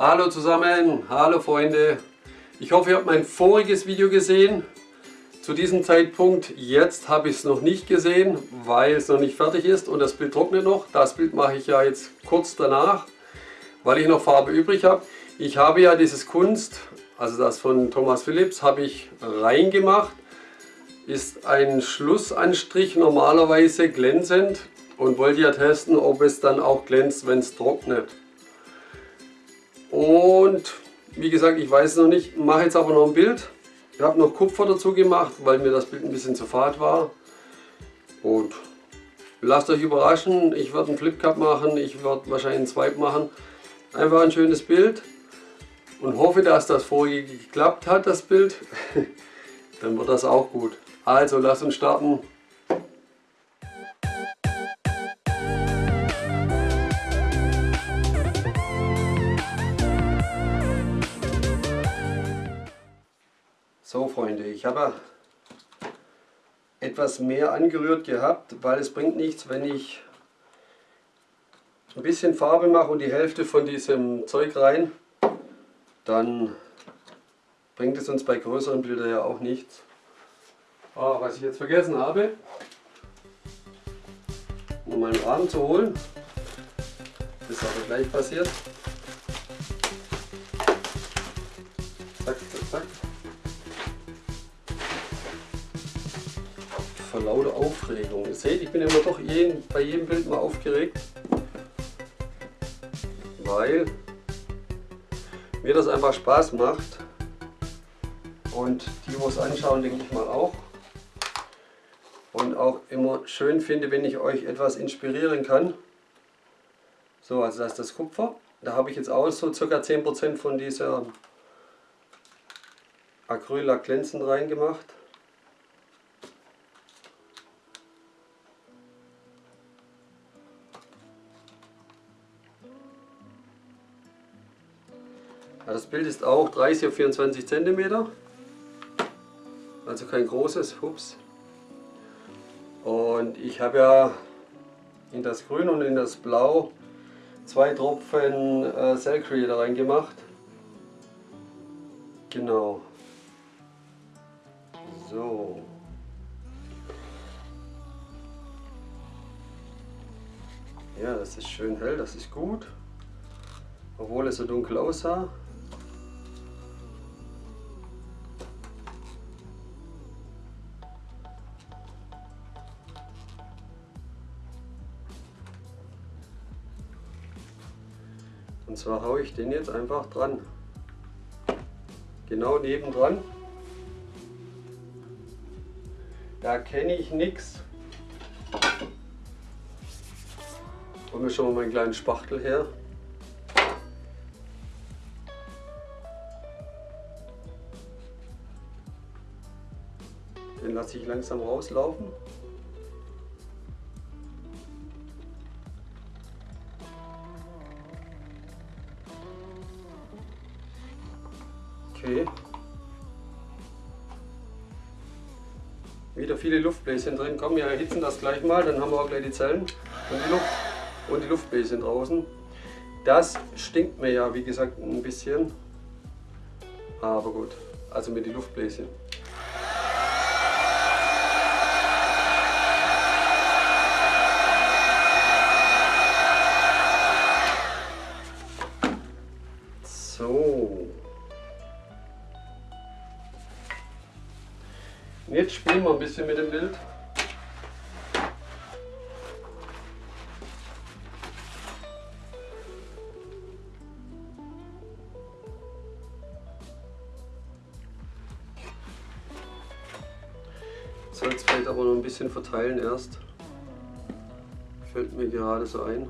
Hallo zusammen, hallo Freunde. Ich hoffe, ihr habt mein voriges Video gesehen. Zu diesem Zeitpunkt, jetzt habe ich es noch nicht gesehen, weil es noch nicht fertig ist und das Bild trocknet noch. Das Bild mache ich ja jetzt kurz danach, weil ich noch Farbe übrig habe. Ich habe ja dieses Kunst, also das von Thomas Philips, habe ich reingemacht. Ist ein Schlussanstrich normalerweise glänzend und wollte ja testen, ob es dann auch glänzt, wenn es trocknet. Und wie gesagt, ich weiß es noch nicht, mache jetzt aber noch ein Bild. Ich habe noch Kupfer dazu gemacht, weil mir das Bild ein bisschen zu fad war. Und lasst euch überraschen, ich werde einen Flip Cup machen, ich werde wahrscheinlich einen Swipe machen. Einfach ein schönes Bild und hoffe, dass das vorige geklappt hat, das Bild. Dann wird das auch gut. Also lasst uns starten. Ich habe etwas mehr angerührt gehabt, weil es bringt nichts, wenn ich ein bisschen Farbe mache und die Hälfte von diesem Zeug rein, dann bringt es uns bei größeren Bildern ja auch nichts. Oh, was ich jetzt vergessen habe, um meinen Rahmen zu holen, das ist aber gleich passiert. Zack, zack, zack. Vor lauter Aufregung. Ihr seht, ich bin immer doch jeden, bei jedem Bild mal aufgeregt weil mir das einfach Spaß macht und die, die es anschauen, denke ich mal auch. Und auch immer schön finde, wenn ich euch etwas inspirieren kann. So, also das ist das Kupfer. Da habe ich jetzt auch so ca. 10% von dieser Acrylac glänzend reingemacht. Das Bild ist auch 30 auf 24 cm, also kein großes, hups. Und ich habe ja in das Grün und in das Blau zwei Tropfen äh, Cell Creator reingemacht. Genau. So. Ja, das ist schön hell, das ist gut. Obwohl es so dunkel aussah. Und zwar haue ich den jetzt einfach dran. Genau nebendran. Da kenne ich nichts. Hol mir schon mal meinen kleinen Spachtel her. Den lasse ich langsam rauslaufen. Okay. Wieder viele Luftbläschen drin. Komm, wir erhitzen das gleich mal, dann haben wir auch gleich die Zellen und die, Luft und die Luftbläschen draußen. Das stinkt mir ja, wie gesagt, ein bisschen. Aber gut, also mit den Luftbläschen. Spielen wir ein bisschen mit dem Bild. Es vielleicht aber noch ein bisschen verteilen erst. Fällt mir gerade so ein.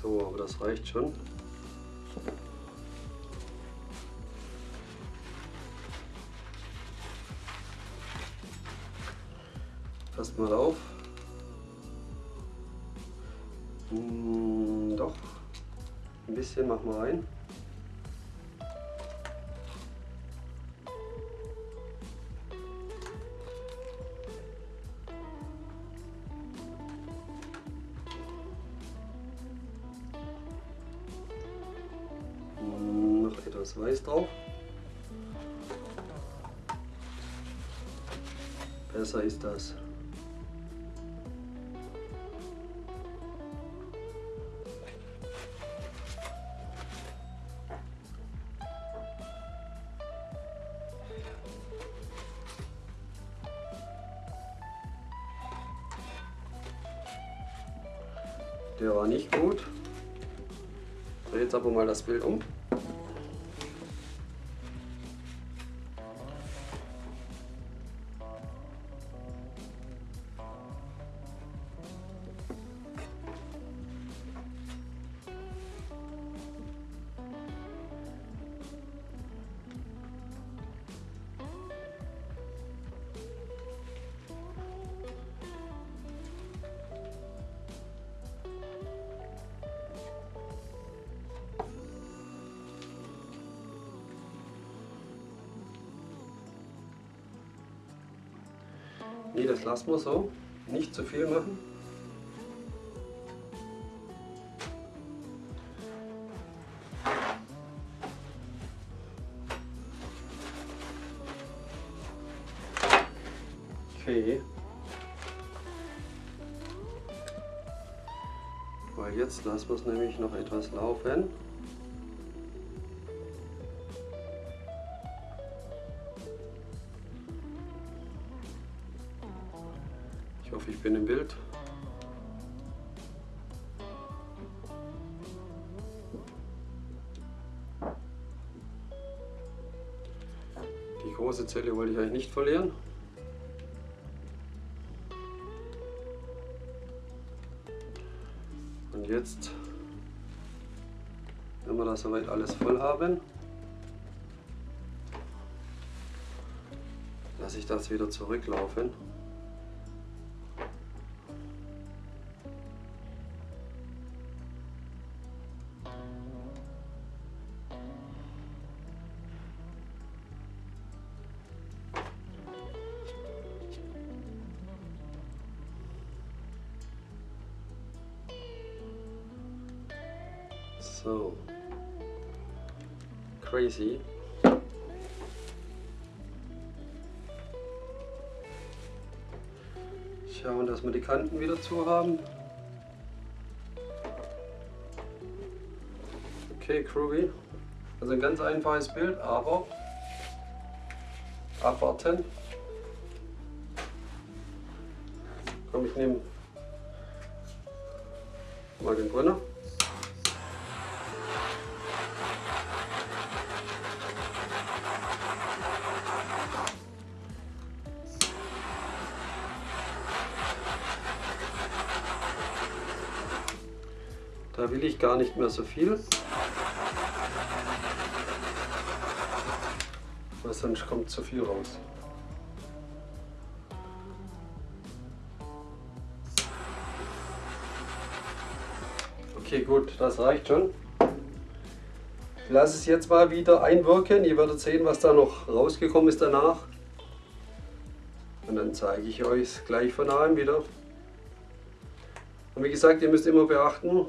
So, aber das reicht schon. erstmal auf. Hm, doch, ein bisschen machen wir rein. Hm, noch etwas Weiß drauf. Besser ist das. Der war nicht gut. Drehe jetzt aber mal das Bild um. Nee, das lassen wir so. Nicht zu viel machen. Okay. Weil jetzt lassen wir es nämlich noch etwas laufen. Bin im Bild. Die große Zelle wollte ich eigentlich nicht verlieren. Und jetzt, wenn wir das soweit alles voll haben, lasse ich das wieder zurücklaufen. So. Crazy. Schauen, dass wir die Kanten wieder zu haben. Okay, Groovy. Also ein ganz einfaches Bild, aber abwarten. Komm, ich nehme mal den Brunner. Da will ich gar nicht mehr so viel. Weil sonst kommt zu viel raus. Okay, gut, das reicht schon. Ich lasse es jetzt mal wieder einwirken. Ihr werdet sehen, was da noch rausgekommen ist danach. Und dann zeige ich euch gleich von nahem wieder. Und wie gesagt, ihr müsst immer beachten,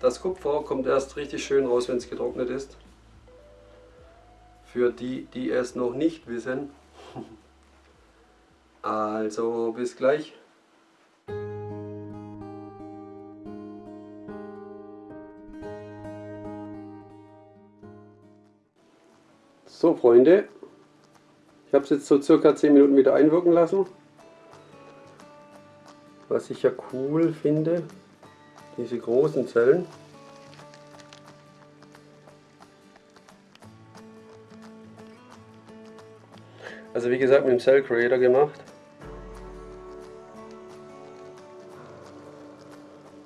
das Kupfer kommt erst richtig schön raus, wenn es getrocknet ist. Für die, die es noch nicht wissen. Also bis gleich. So Freunde, ich habe es jetzt so circa 10 Minuten wieder einwirken lassen. Was ich ja cool finde, diese großen Zellen. Also wie gesagt mit dem Cell Creator gemacht.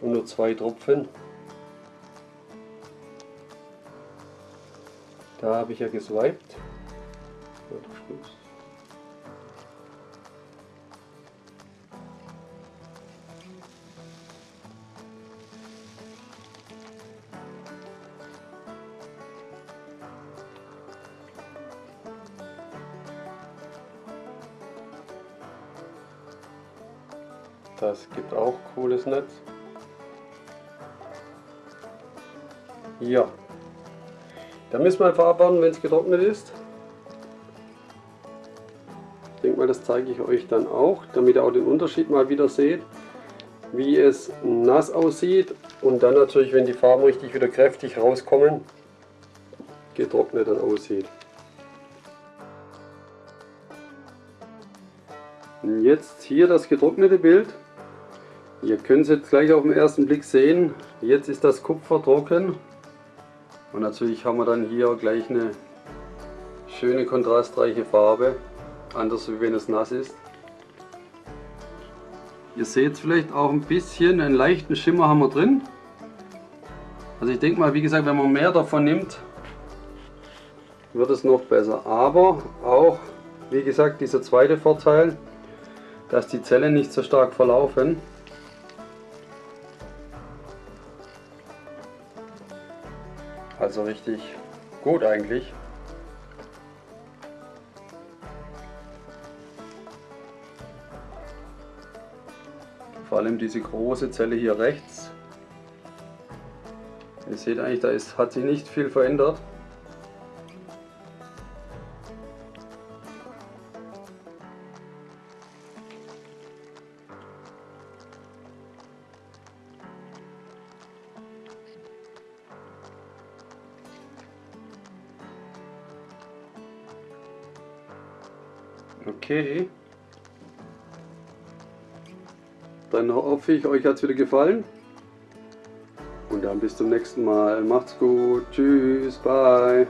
Und nur zwei Tropfen. Da habe ich ja geswiped. Das gibt auch cooles Netz. Ja. Dann müssen wir einfach abwarten, wenn es getrocknet ist. Ich denke mal, das zeige ich euch dann auch, damit ihr auch den Unterschied mal wieder seht, wie es nass aussieht und dann natürlich, wenn die Farben richtig wieder kräftig rauskommen, getrocknet dann aussieht. Jetzt hier das getrocknete Bild. Ihr könnt es jetzt gleich auf den ersten Blick sehen. Jetzt ist das Kupfer trocken. Und natürlich haben wir dann hier gleich eine schöne kontrastreiche Farbe. Anders wie wenn es nass ist. Ihr seht vielleicht auch ein bisschen, einen leichten Schimmer haben wir drin. Also ich denke mal, wie gesagt, wenn man mehr davon nimmt, wird es noch besser. Aber auch, wie gesagt, dieser zweite Vorteil, dass die Zellen nicht so stark verlaufen. Also richtig gut eigentlich. Vor allem diese große Zelle hier rechts. Ihr seht eigentlich, da ist, hat sich nicht viel verändert. Okay. Dann hoffe ich, euch hat es wieder gefallen. Und dann bis zum nächsten Mal. Macht's gut. Tschüss. Bye.